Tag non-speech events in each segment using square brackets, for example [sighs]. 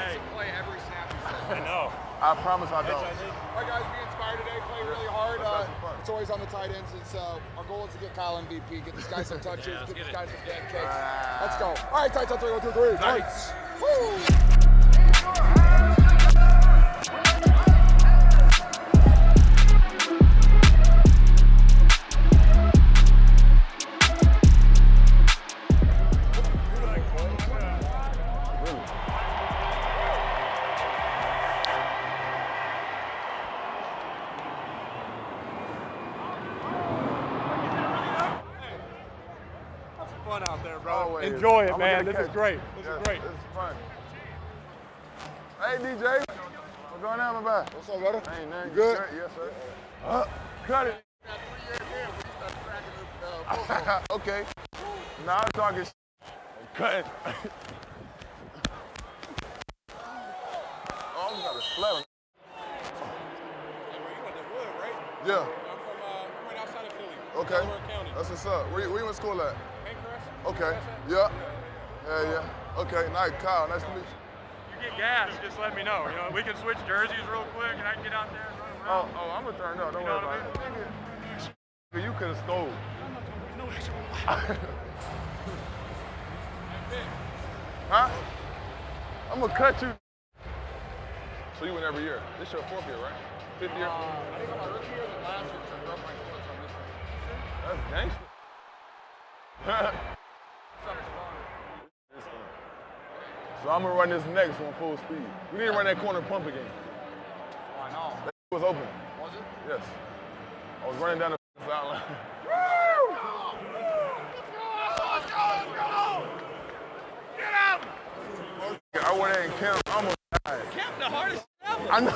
Hey. play every snap. I know. I promise I don't. All right, guys, be inspired today. Play really hard. Uh, it's always on the tight ends. It's uh, our goal is to get Kyle MVP, get this guy some [laughs] touches, Yeah, let's get this get guy some dead kicks. Ah. Let's go. All right, tights on three, one, two, three. One, two, three. Tights. Woo! Out there, bro. Enjoy it, I'ma man. This a is great. This Yes, is great. This is fun. Hey, DJ. What's going on, my man? What's up, brother? Ain't nothing. You good? Yes, sir. Uh, cut it. Got three years [laughs] in. We start cracking the uh, okay. Now I'm talking sh- Cut. oh, I got a slap. Hey, bro, you went to Wood, right? Yeah. I'm from, uh, right outside of Philly. Okay. Delaware County. That's what's up. Where, you- where you went to school at? Pancras? Okay. Yeah. Yeah, yeah. Okay. Nice, Kyle. Nice to meet you. you get gas, just let me know. You know, we can switch jerseys real quick, and I can get out there and run Oh, around. oh, I'm gonna turn up. Don't You worry know what about it. Nigga, You could have stole. [laughs] huh? I'm gonna cut you. So you win every year. This your fourth year, right? Fifth year. Uh, I think on my rookie year, the last year, I broke my foot, so I'm. That's gangster. [laughs] so I'm gonna run this next one full speed. We need to run that corner pump again. Oh, I know. That was open. Was it? Yes. I was running down the [laughs] sideline. I went in and camped, I almost died. Camp the hardest ever. I know.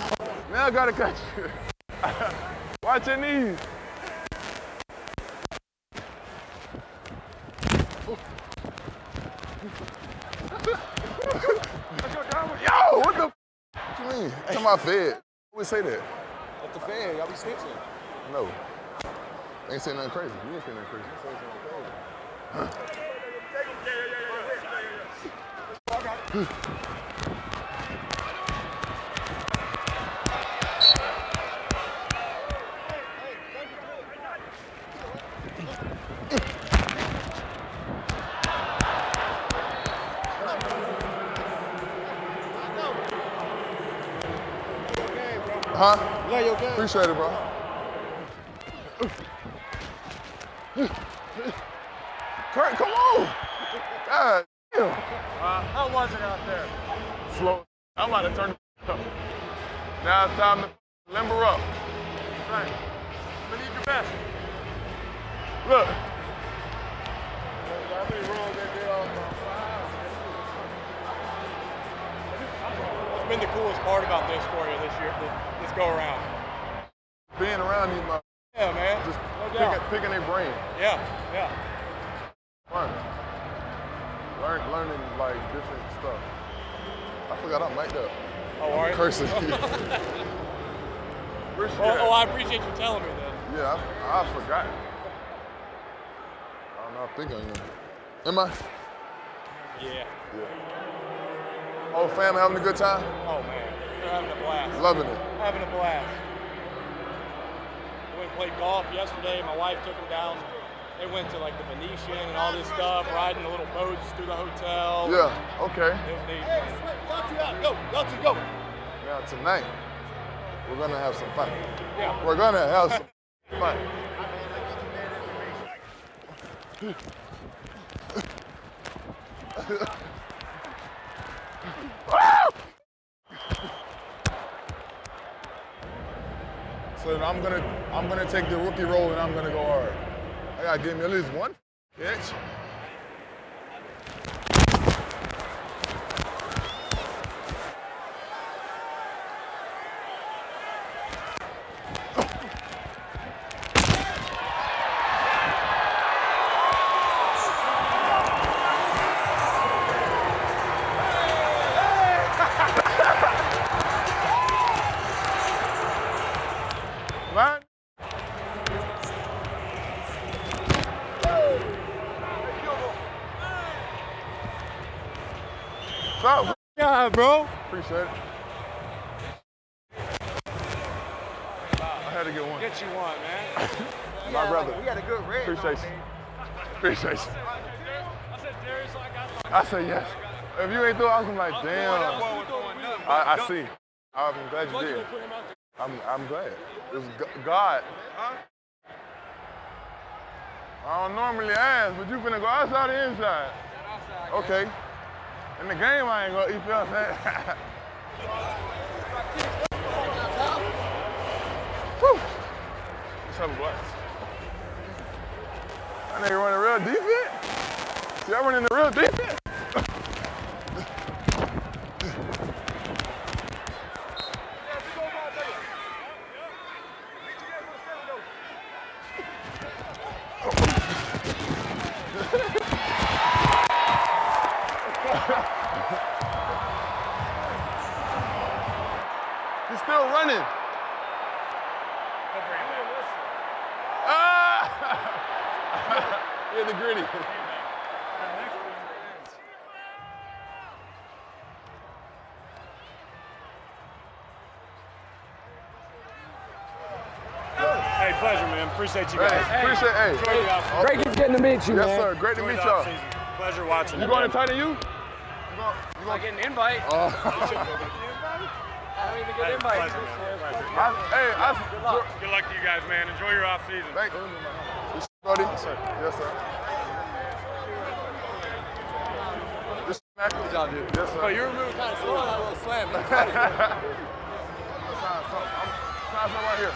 Now I gotta catch you. [laughs] Watch your knees. Mean? My fed. Who would say that? At the fan, y'all be snitching. No. Ain't saying nothing crazy. You ain't saying nothing crazy. Huh? [sighs] Yeah, you okay? Appreciate it, bro. Kurt, come on. God damn. Uh, how was it out there? Slow. I'm about to turn it up. Now it's time to limber up. Right. We need your best. Look. What's been the coolest part about this for you this year, this, go around? Being around these mother- Yeah, man. just no picking, picking their brain. Yeah, yeah. Fun. Learn, learning like different stuff. I forgot I'm mic'd up. Oh, are you? Cursing. [laughs] [laughs] Oh, oh. I appreciate you telling me that. Yeah, I, I forgot. I don't know. I think I am. Am I? Yeah. Yeah. Whole family having a good time? Oh man, they're having a blast. Loving it. Having a blast. We went and played golf yesterday. My wife took them down. They went to like the Venetian and all this stuff, riding the little boats through the hotel. Yeah, okay. It was neat. Go, Dutton, go. Now tonight, we're gonna have some fun. Yeah. We're gonna have some fun. [laughs] so I'm gonna I'm gonna take the rookie role and I'm gonna go hard. I gotta give me at least one Run. What's up? Yeah, bro. Appreciate it. I had to get one. Get you one, man. [laughs] My yeah, brother. We had a good red. Appreciate you. Appreciate you. I said, Darius, like, I, I said yes. If you ain't through, I was like, damn. I, I see. I'm glad you did. I'm, I'm glad. It's God. I don't normally ask, but you finna go outside or inside? Okay. In the game, I ain't gonna, you I'm saying? Whew. Let's have a blast. That nigga running real defense. See, I running the real defense. Running. Ah! [laughs] yeah, the gritty. Hey, pleasure, man. Appreciate you guys. Hey, guys. appreciate hey. Enjoy Great just getting to meet you, Yes, man. sir. Great to meet y'all. Pleasure watching. You you, going man. to tighten you? You going, you I going, get an invite. uh, [laughs] [laughs] I don't even get Hey, an invite. pleasure, man. Pleasure. I, hey, I, Good luck to you guys, man. Enjoy your off season. Thank you. This buddy? Yes, sir. Yes, sir. This Mac? Good job, dude. Yes, sir. But you were moving kind of slow on that little slam. [laughs] Sign something. I'm, sign something right here.